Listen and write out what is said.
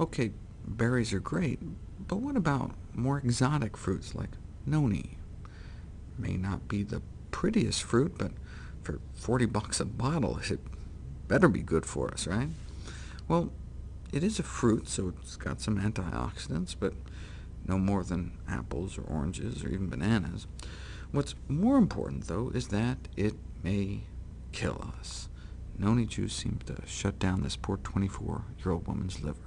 OK, berries are great, but what about more exotic fruits like noni? May not be the prettiest fruit, but for 40 bucks a bottle, it better be good for us, right? Well, it is a fruit, so it's got some antioxidants, but no more than apples or oranges or even bananas. What's more important, though, is that it may kill us. Noni juice seemed to shut down this poor 24-year-old woman's liver.